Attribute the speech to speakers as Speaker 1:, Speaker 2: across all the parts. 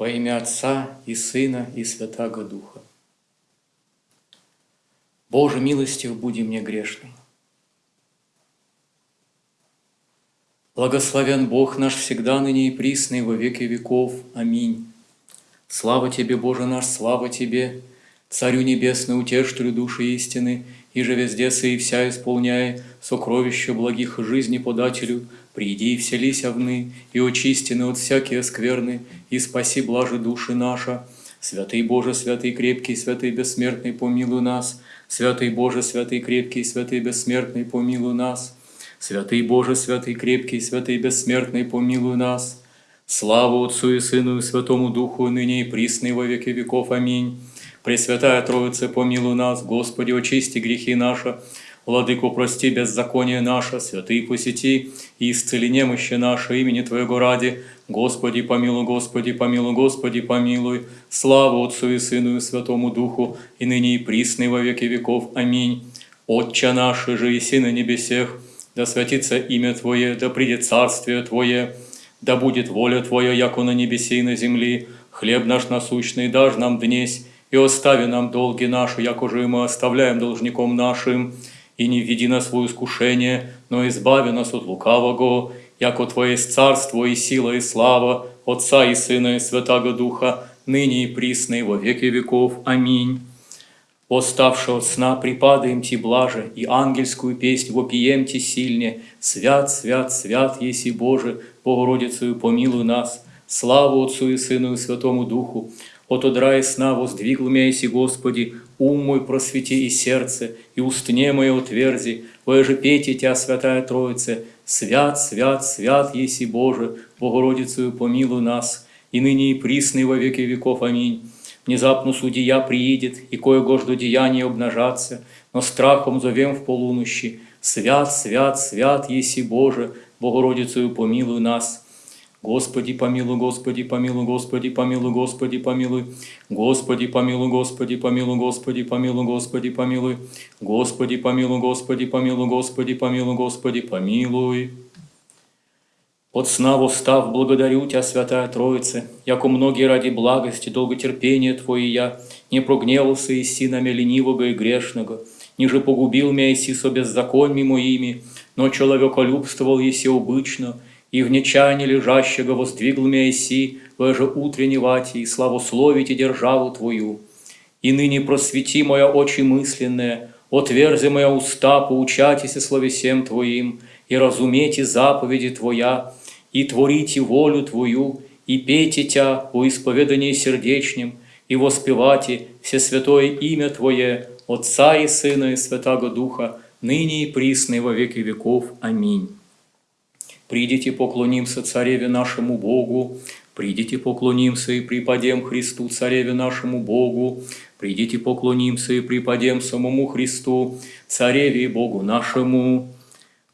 Speaker 1: Во имя Отца и Сына и Святаго Духа. Боже, милостив буди мне грешный. Благословен Бог наш всегда, ныне и присный, во веки веков. Аминь. Слава Тебе, Боже наш, слава Тебе, Царю Небесный, утешителю души истины, и же везде и вся исполняя сокровища благих жизни подателю, приди и вселися вны, и очистины от всякие скверны, и спаси блажи души наша. Святый Боже, святый крепкий, святый бессмертный, помилуй нас. Святый Боже, святый крепкий, святый бессмертный, помилуй нас. Святый Боже, святый крепкий, святый бессмертный, помилуй нас. Слава Отцу и Сыну и Святому Духу, ныне и присно во веки веков. Аминь. Пресвятая Троица, помилуй нас, Господи, очисти грехи наши, Владыку, прости беззаконие наше, святые посети и исцели немощи наши имени Твоего ради. Господи, помилуй, Господи, помилуй, Господи, помилуй. Слава Отцу и Сыну и Святому Духу, и ныне и присно во веки веков. Аминь. Отче наш, же и на небесех, да святится имя Твое, да придет царствие Твое, да будет воля Твоя, яко на небесе и на земли. Хлеб наш насущный дашь нам днесь, и остави нам долги наши, як уже мы оставляем должником нашим, и не введи нас в искушение, но избави нас от лукавого, яко Твое есть царство и сила и слава, Отца и Сына и Святаго Духа, ныне и присно и во веки веков. Аминь. Оставши от сна припадаем Ти блаже, и ангельскую песнь вопием Ти сильне. Свят, свят, свят, еси Боже, Богородицею помилуй нас. Славу Отцу и Сыну и Святому Духу, от одра и сна воздвигл мяйся, Господи, ум мой просвети и сердце, и устне мое утверзи, же пейте Тя, Святая Троица, свят, свят, свят еси Боже, Богородицею помилуй нас, и ныне и присный во веки веков. Аминь. Внезапно судья приидет, и кое-го жду деяния обнажаться, но страхом зовем в полунощи, свят, свят, свят еси Боже, Богородицею помилуй нас. Господи, помилуй, Господи, помилуй, Господи, помилуй, Господи, помилуй. Господи, помилуй, Господи, помилуй, Господи, помилуй, Господи, помилуй. Господи, помилуй, Господи, помилуй, Господи, помилуй, Господи, помилуй. От сна восстав, благодарю Тебя, Святая Троица, яко многие ради благости, долготерпения Твое я, не прогневался и синами ленивого и грешного, ниже погубил меня иси со беззаконьми моими, но человеколюбствовал еси обычно, и в нечаянии лежащего воздвигл меня иси, же утренне вати, и славословите державу Твою. И ныне просвети моя очи мысленные, отверзи моя уста, поучайтесь словесем Твоим, и разумейте заповеди Твоя, и творите волю Твою, и пейте Тя по исповедании сердечнем, и воспевайте все святое имя Твое, Отца и Сына и Святаго Духа, ныне и присно во веки веков. Аминь. Придите, поклонимся Цареве нашему Богу, Придите, поклонимся и припадем Христу, Цареве нашему Богу. Придите, поклонимся и припадем самому Христу, Цареве и Богу нашему.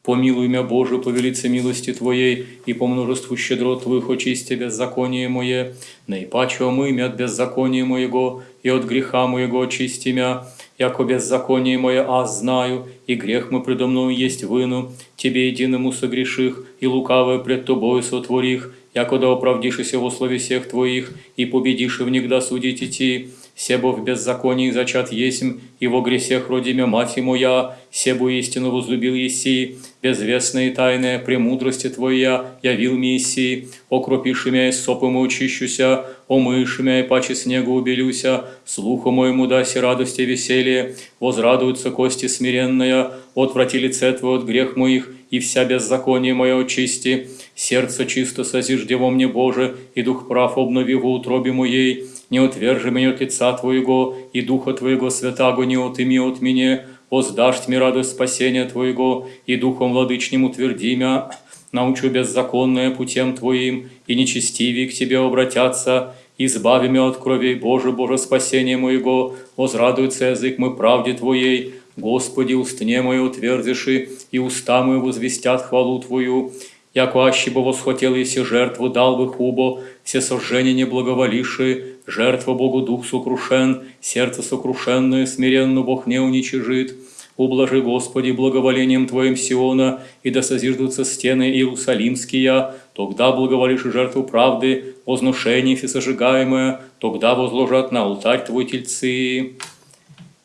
Speaker 1: Помилуй меня, Боже, по велице милости Твоей, и по множеству щедрот Твоих очисти беззаконие мое. Наипаче омы мя от беззакония моего, и от греха моего очисти мя, яко беззаконие мое аз знаю, и грех мы предо мною есть выну, Тебе единому согреших, и лукавое пред Тобою сотворих, яко да оправдишися во слове всех Твоих, и победишь в них да судить идти, себо в беззаконии зачат есмь, и во гресех родимя мать моя, себу истину возлюбил еси, безвестная и премудрости Твоя явил мне еси, окропиши мя и сопом очищуся, омыши мя и паче снегу убелюся, слуху моему даси радости и веселье, возрадуются кости смиренная, отврати лице Твое от грех моих, и вся беззаконие мое очисти, сердце чисто созижде во мне, Боже, и дух прав обнови в утробе моей, не отвержи меня от лица Твоего, и Духа Твоего святаго не отыми от меня, воздашь мне радость спасения Твоего, и Духом владычним утверди мя, научу беззаконное путем Твоим, и нечестивее к Тебе обратятся, избави меня от крови Боже, Боже, спасение моего, возрадуется язык мой правде Твоей, Господи, устне мое утвердиши, и уста мои возвестят хвалу Твою, яко аще бы восхотел, если жертву дал бы хубо, все сожжения не благоволившие, жертва Богу дух сокрушен, сердце сокрушенное, смиренно Бог не уничижит. Ублажи, Господи, благоволением Твоим Сиона, и да созиждутся стены Иерусалимские, тогда благоволишь жертву правды, возношение всесожигаемое, тогда возложат на алтарь Твой тельцы.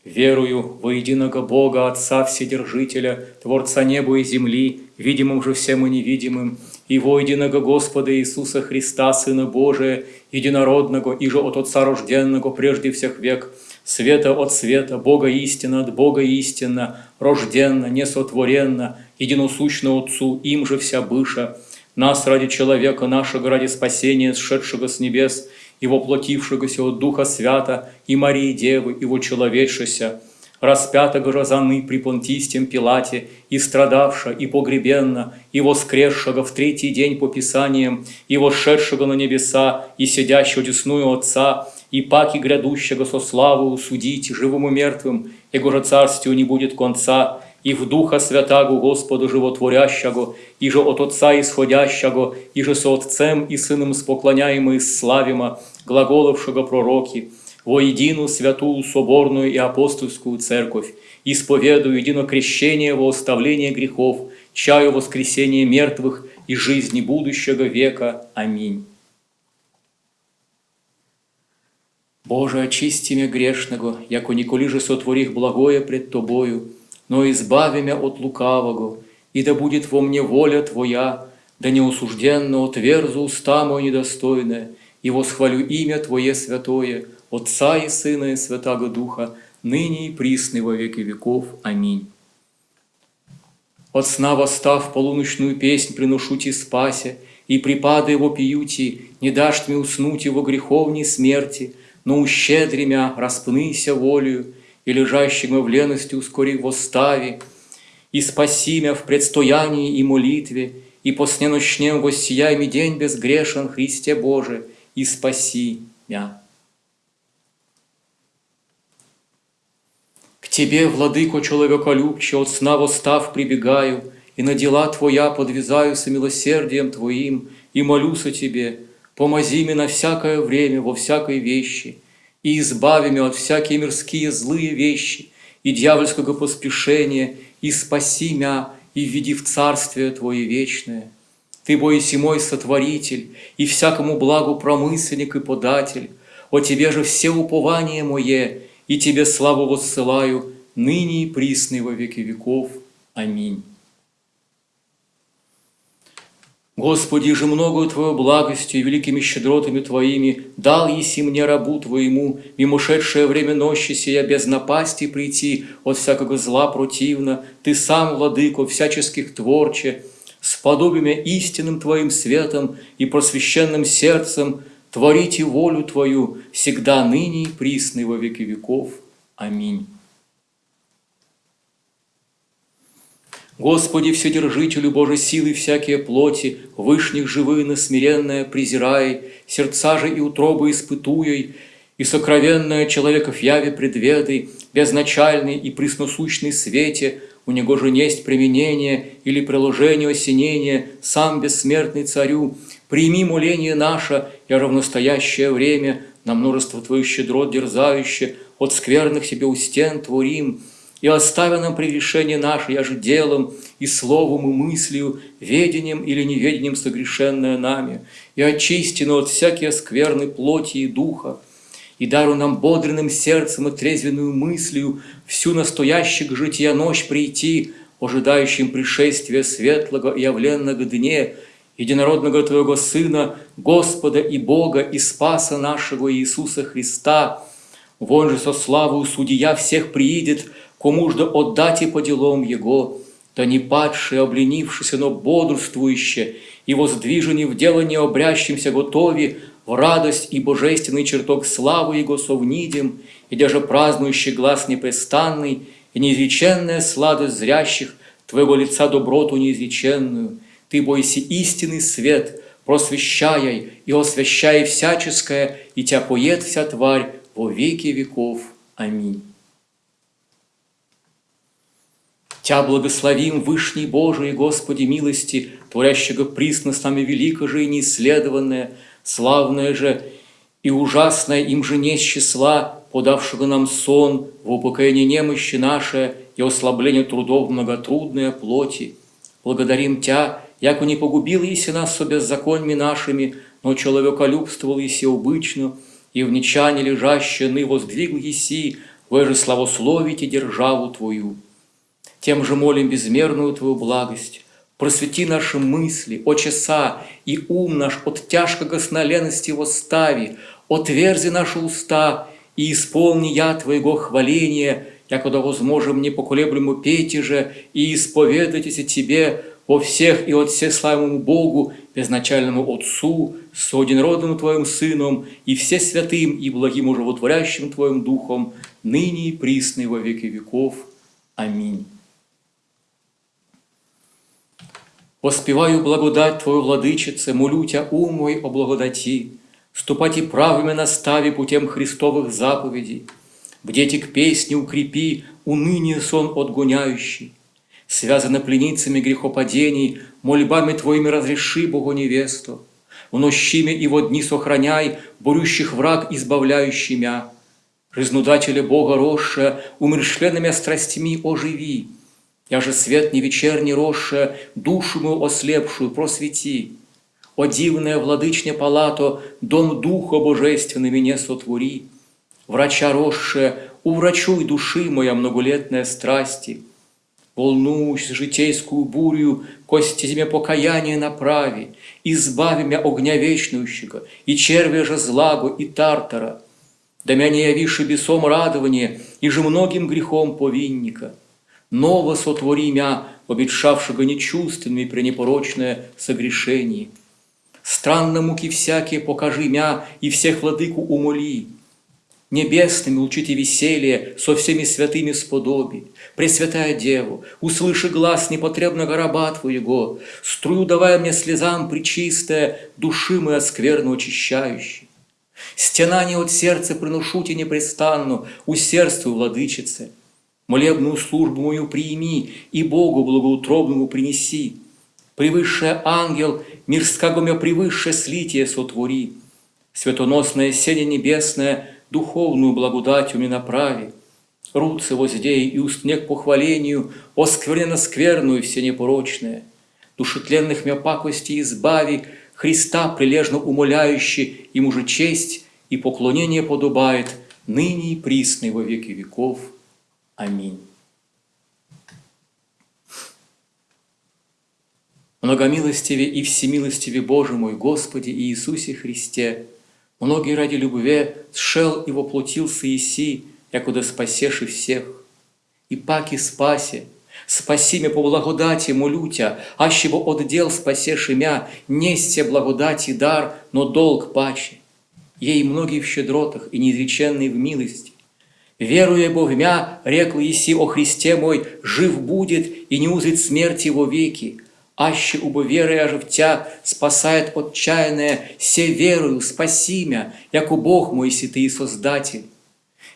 Speaker 1: Верую во единого Бога, Отца Вседержителя, Творца неба и земли, видимым же всем и невидимым, и во единого Господа Иисуса Христа, Сына Божия, единородного, и же от Отца рожденного прежде всех век, света от света, Бога истина от Бога истинна, рожденно, несотворенно, единосущно Отцу, им же вся быша, нас ради человека нашего, ради спасения, сшедшего с небес, и воплотившегося от Духа Свята, и Марии Девы, и человечшися, распятого же заны при понтистем Пилате, и страдавша, и погребенна, и воскресшего в третий день по Писаниям, и вошедшего на небеса, и сидящего десную Отца, и паки грядущего со славою судить живым и мертвым, его же царствию не будет конца, и в Духа Святаго Господу Животворящего, и же от Отца Исходящего, и же со Отцем и Сыном споклоняемо и глаголовшего пророки, во едину святую соборную и апостольскую церковь, исповедую едино крещение во оставление грехов, чаю воскресения мертвых и жизни будущего века. Аминь. Боже, очисти меня грешного, яко николи же сотворих благое пред Тобою, но избави меня от лукавого, и да будет во мне воля Твоя, да не осужденно отверзу уста мое недостойное, и восхвалю имя Твое святое, Отца и Сына и Святаго Духа, ныне и присно во веки веков. Аминь. От сна восстав полуночную песнь приношу Ти спасе, и припады его пьюти, не дашь мне уснуть его греховней смерти, но ущедри мя, распнися волею, и лежащим в лености ускори восстави, и спаси мя в предстоянии и молитве, и по сне ночнем воссияй день безгрешен, Христе Боже, и спаси мя. К Тебе, владыко человеколюбче, от сна восстав прибегаю, и на дела Твоя подвязаюся милосердием Твоим, и молюсь о Тебе, помози мне на всякое время, во всякой вещи, и избави меня от всякие мирские злые вещи, и дьявольского поспешения, и спаси меня, и введи в Царствие Твое вечное. Ты, бойся мой сотворитель, и всякому благу промысленник и податель, о Тебе же все упование мое, и Тебе славу воссылаю, ныне и присно во веки веков. Аминь. Господи, же многою Твою благостью и великими щедротами Твоими дал еси мне рабу Твоему, мимошедшее время нощи сия без напасти прийти от всякого зла противно, Ты сам, Владыко, всяческих творче, с подобием истинным Твоим светом и просвященным сердцем творите волю Твою всегда ныне и присно во веки веков. Аминь. Господи, Вседержителю Божьей силы всякие плоти, Вышних живыны смиренное презирай, Сердца же и утробы испытуй, И сокровенное человеков яве предведай, Безначальный и пресносущный свете, У него же несть применение Или приложение осенения, Сам бессмертный царю, Прими моление наше и равностоящее время На множество Твоих щедрот дерзающее, От скверных себе у стен творим, и оставя нам прегрешение наше, я же делом и словом и мыслью, ведением или неведением согрешенное нами, и очисти от всякие скверны плоти и духа, и дару нам бодренным сердцем и трезвенную мыслью всю настоящих жития ночь прийти, ожидающим пришествия светлого и явленного дне, единородного Твоего Сына, Господа и Бога и Спаса нашего Иисуса Христа, вон же со славою Судья всех приидет, кому ж да отдати по делам Его, да не падшие, обленившиеся, но бодрствующие, и воздвижені в дело необрящимся готови, в радость и божественный чертог славы Его совнидим, и даже празднующий глаз непрестанный, и неизреченная сладость зрящих Твоего лица доброту неизреченную. Ты бойся истинный свет, просвещай и освящай всяческое, и Тя поет вся тварь во веки веков. Аминь. Тя благословим Вышний Божий, Господи милости, Творящего присно с нами велико же и неисследованное, славное же и ужасное им же не числа, подавшего нам сон в упокоение немощи наше и ослаблению трудов многотрудные плоти. Благодарим Тя, яко не погубил Иси нас со беззаконьми нашими, но человеколюбствовал Иси обычно, и в нечане лежащее ны воздвигл Иси, вы же славословите державу Твою. Тем же молим безмерную Твою благость, просвети наши мысли, о часа, и ум наш от тяжкого сноленности восстави, отверзи наши уста, и исполни я Твоего хваления, якуда возможем непоколеблему пейте же, и исповедайтесь Тебе во всех и от всеславному Богу, безначальному Отцу, с одинродным Твоим Сыном, и все святым и благим уживотворящим Твоим Духом, ныне и присно во веки веков. Аминь. Воспеваю благодать Твою, Владычице, молю Тя, ум мой о благодати, ступайте правыми настави путем Христовых заповедей, бдете к песне укрепи, уныние сон отгоняющий, связаны пленницами грехопадений, мольбами Твоими разреши, Богу невесту, в нощиме и во дни сохраняй, борющих враг, избавляющий мя, Жизнудателя Бога росшая, умершленными страстями оживи, я же свет не вечерний росшая, душу мою ослепшую просвети. О дивная владычня палато, дом Духа Божественный меня сотвори. Врача росшая, уврачуй души моя многолетная страсти. Волнуюсь житейскую бурю, кости зиме покаяние направи, избави меня огня вечнущего, и червя же злагу, и тартара. Да меня не явиши бесом радование, и же многим грехом повинника ново сотвори мя, обетшавшего нечувственными пренепорочное согрешение. Странно муки всякие покажи мя, и всех владыку умоли. Небесными учите веселье, со всеми святыми сподоби. Пресвятая Деву, услыши глаз непотребного раба Твоего, струю давая мне слезам причистая, души мы скверно очищающей. Стенание от сердца приношу тебе непрестанно, усердствуй, владычице, Молебную службу мою прими и Богу благоутробному принеси. Превысший ангел, мирского мя превысшее слитие сотвори. Светоносное седе небесное, духовную благодать мне направи. Руцы воздей и устне к похвалению, оскверненно скверную все непорочное. Душетленных мя пакости избави, Христа прилежно умоляющий, ему же честь и поклонение подобает, ныне и присный во веки веков. Аминь. Многомилостиве и всемилостиве Боже мой, Господи Иисусе Христе, многие ради любви сшел и воплотился Иси, якуда спасеши всех. И паки спаси, спаси меня по благодати, молю Тя, ащего отдел спасеши мя, несте благодати дар, но долг паче. Ей многие в щедротах и неизреченные в милости, Веруя Богмя, рекл еси о Христе мой, жив будет и не узрит смерти его веки. Аще убо веруя же в спасает отчаянное, се верую, спаси мя, яко Бог мой, си Ты и Создатель.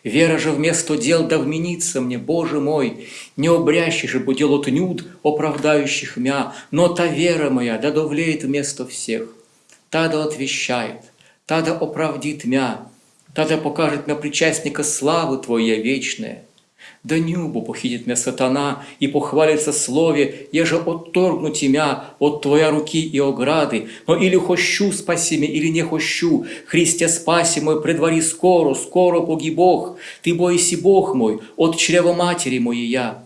Speaker 1: Вера же вместо дел да вменится мне, Боже мой, не обрящий же будел от нюд, оправдающих мя, но та вера моя да довлеет вместо всех, та да отвещает, та да оправдит мя, Тогда покажет мне причастника славы Твоя вечная. Да небу похитит меня сатана и похвалится слове, еже отторгну тебя от Твоя руки и ограды, но или хощу спаси меня, или не хощу, Христе спаси мой, предвари скоро, скоро поги Бог, Ты бойся Бог мой, от чрева матери моей я.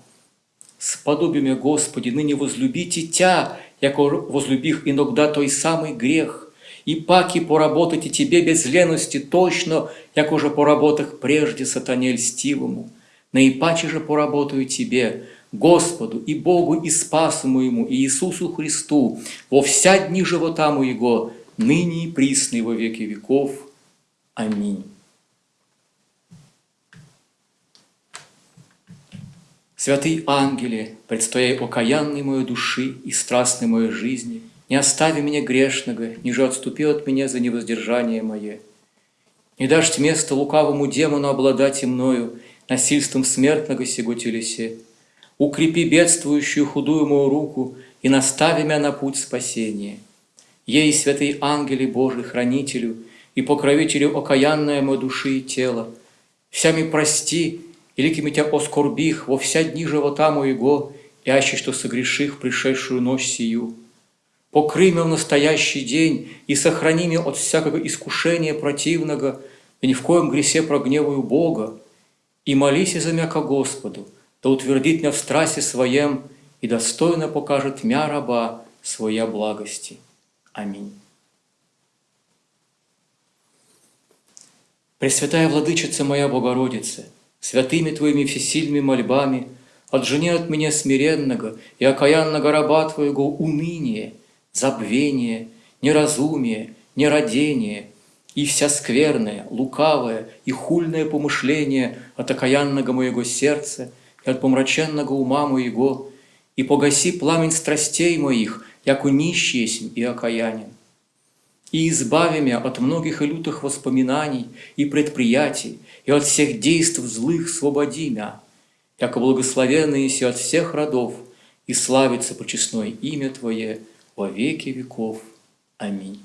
Speaker 1: Сподоби меня, Господи, ныне возлюбите Тя, яко возлюбих иногда той самый грех, и паки поработайте тебе без лености точно, як уже поработах прежде сатане льстивому. Наипаче же поработаю тебе, Господу и Богу и Спасу моему, и Иисусу Христу, во вся дни живота моего, ныне и присно во веки веков. Аминь. Святый ангеле, предстояй окаянной моей души и страстной моей жизни, не остави меня грешного, ниже отступи от меня за невоздержание мое. Не дашь место лукавому демону обладать и мною, насильством смертного сего телесе. Укрепи бедствующую худую мою руку и настави меня на путь спасения. Ей, святый ангеле Божий, хранителю и покровителю окаянная моей души и тела, всями прости великими Тя оскорбих во вся дни живота моего, яще, что согреших пришедшую ночь сию. Покрый меня в настоящий день и сохрани меня от всякого искушения противного, и ни в коем гресе прогневаю Бога, и молись за меня ко Господу, да утвердит меня в страсти своем и достойно покажет мя раба своя благости. Аминь. Пресвятая Владычица моя Богородица, святыми Твоими всесильными мольбами, отжени от меня смиренного и окаянного раба Твоего уныние, забвение, неразумие, нерадение и вся скверное, лукавое и хульное помышление от окаянного моего сердца и от помраченного ума моего, и погаси пламень страстей моих, яко нищий и окаянен. И избави меня от многих и лютых воспоминаний и предприятий, и от всех действий злых свободи меня, яко благословенные си от всех родов, и славится почестное имя Твое во веки веков. Аминь.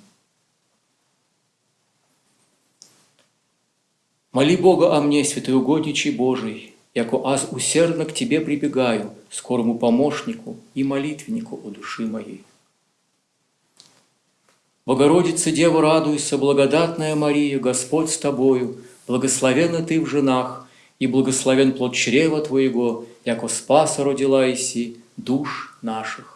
Speaker 1: Моли Бога о мне, святой угодничий Божий, яко аз усердно к Тебе прибегаю, скорому помощнику и молитвеннику о души моей. Богородица, Дева, радуйся, благодатная Мария, Господь с тобою, благословенна ты в женах, и благословен плод чрева твоего, яко спаса родила иси душ наших.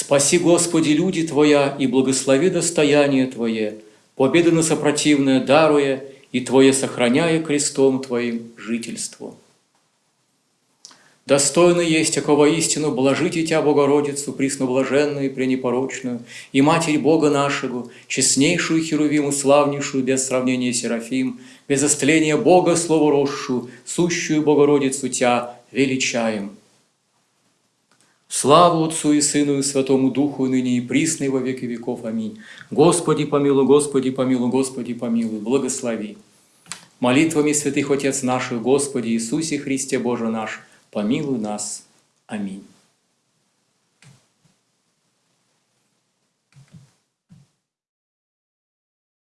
Speaker 1: Спаси, Господи, люди Твоя, и благослови достояние Твое, победы на сопротивное даруя, и Твое сохраняя крестом Твоим жительство. Достойно есть, якого истину, блажите Тя, Богородицу, пресноблаженную и пренепорочную, и Матерь Бога нашего, честнейшую Херувиму, славнейшую, без сравнения Серафим, без остления Бога словоросшую, сущую Богородицу Тя величаем. Славу Отцу и Сыну и Святому Духу, и ныне и присно, и во веки веков. Аминь. Господи, помилуй, Господи, помилуй, Господи, помилуй, благослови. Молитвами святых Отец наших, Господи Иисусе Христе Боже наш, помилуй нас. Аминь.